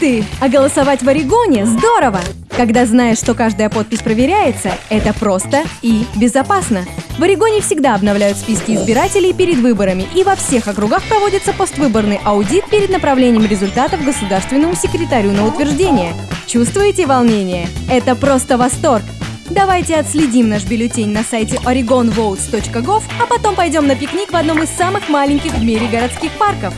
ты! А голосовать в Орегоне здорово! Когда знаешь, что каждая подпись проверяется, это просто и безопасно. В Орегоне всегда обновляют списки избирателей перед выборами, и во всех округах проводится поствыборный аудит перед направлением результатов государственному секретарю на утверждение. Чувствуете волнение? Это просто восторг! Давайте отследим наш бюллетень на сайте oregonvotes.gov, а потом пойдем на пикник в одном из самых маленьких в мире городских парков.